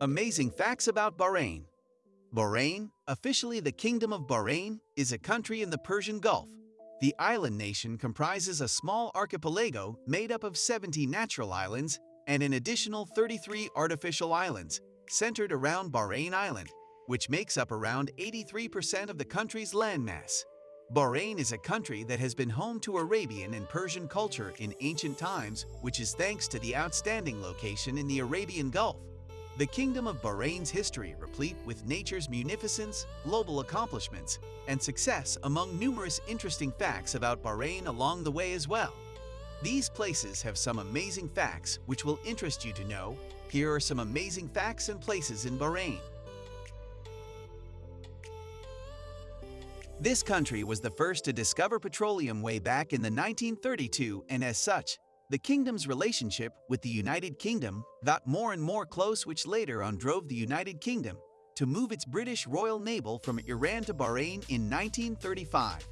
Amazing facts about Bahrain. Bahrain, officially the Kingdom of Bahrain, is a country in the Persian Gulf. The island nation comprises a small archipelago made up of 70 natural islands and an additional 33 artificial islands, centered around Bahrain Island, which makes up around 83% of the country's landmass. Bahrain is a country that has been home to Arabian and Persian culture in ancient times, which is thanks to the outstanding location in the Arabian Gulf. The Kingdom of Bahrain's history replete with nature's munificence, global accomplishments, and success among numerous interesting facts about Bahrain along the way as well. These places have some amazing facts which will interest you to know. Here are some amazing facts and places in Bahrain. This country was the first to discover petroleum way back in the 1932 and as such, the kingdom's relationship with the United Kingdom got more and more close which later on drove the United Kingdom to move its British Royal Naval from Iran to Bahrain in 1935.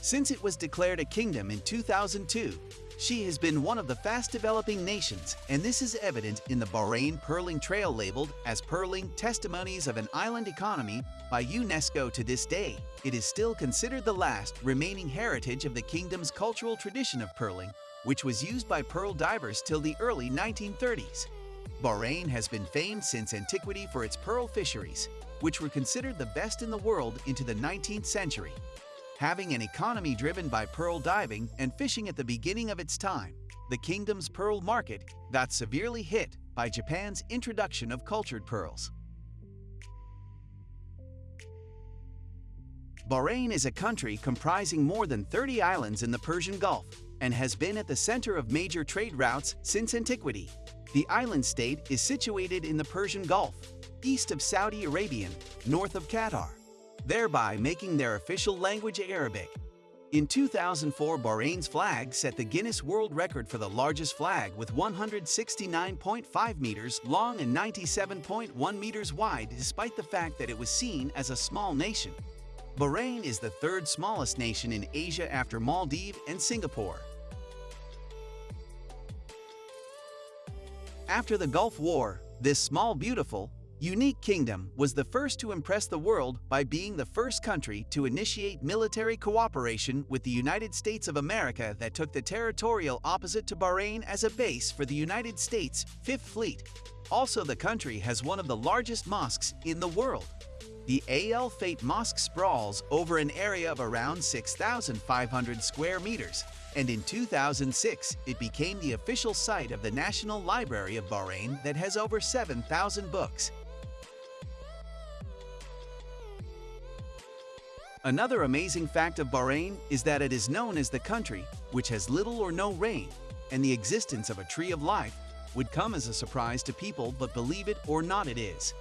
Since it was declared a kingdom in 2002, she has been one of the fast-developing nations, and this is evident in the Bahrain Pearling Trail labeled as Pearling Testimonies of an Island Economy by UNESCO to this day. It is still considered the last remaining heritage of the kingdom's cultural tradition of pearling, which was used by pearl divers till the early 1930s. Bahrain has been famed since antiquity for its pearl fisheries, which were considered the best in the world into the 19th century having an economy driven by pearl diving and fishing at the beginning of its time, the kingdom's pearl market got severely hit by Japan's introduction of cultured pearls. Bahrain is a country comprising more than 30 islands in the Persian Gulf and has been at the center of major trade routes since antiquity. The island state is situated in the Persian Gulf, east of Saudi Arabia, north of Qatar thereby making their official language Arabic. In 2004, Bahrain's flag set the Guinness World Record for the largest flag with 169.5 meters long and 97.1 meters wide despite the fact that it was seen as a small nation. Bahrain is the third smallest nation in Asia after Maldives and Singapore. After the Gulf War, this small beautiful, Unique Kingdom was the first to impress the world by being the first country to initiate military cooperation with the United States of America that took the territorial opposite to Bahrain as a base for the United States Fifth Fleet. Also, the country has one of the largest mosques in the world. The Al Fateh Mosque sprawls over an area of around 6,500 square meters, and in 2006, it became the official site of the National Library of Bahrain that has over 7,000 books. Another amazing fact of Bahrain is that it is known as the country which has little or no rain, and the existence of a tree of life would come as a surprise to people but believe it or not it is.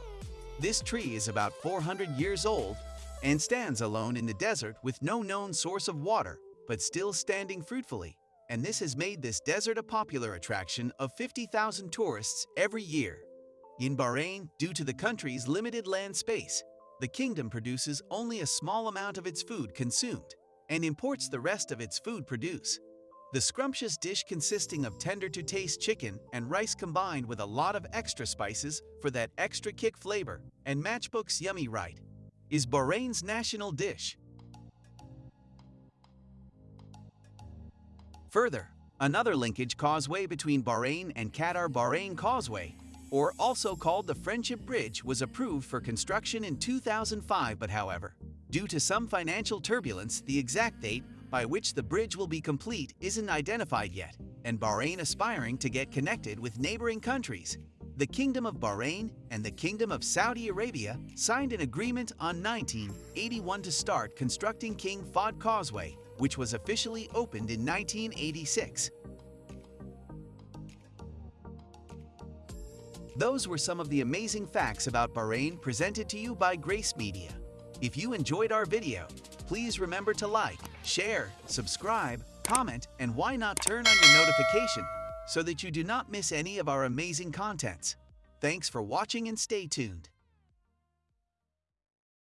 This tree is about 400 years old and stands alone in the desert with no known source of water, but still standing fruitfully, and this has made this desert a popular attraction of 50,000 tourists every year. In Bahrain, due to the country's limited land space, the kingdom produces only a small amount of its food consumed and imports the rest of its food produce. The scrumptious dish consisting of tender-to-taste chicken and rice combined with a lot of extra spices for that extra kick flavor and Machboos yummy right is Bahrain's national dish. Further, another linkage causeway between Bahrain and Qatar Bahrain Causeway or also called the Friendship Bridge, was approved for construction in 2005 but however, due to some financial turbulence, the exact date by which the bridge will be complete isn't identified yet, and Bahrain aspiring to get connected with neighboring countries. The Kingdom of Bahrain and the Kingdom of Saudi Arabia signed an agreement on 1981 to start constructing King Fahd Causeway, which was officially opened in 1986. Those were some of the amazing facts about Bahrain presented to you by Grace Media. If you enjoyed our video, please remember to like, share, subscribe, comment, and why not turn on your notification so that you do not miss any of our amazing contents. Thanks for watching and stay tuned.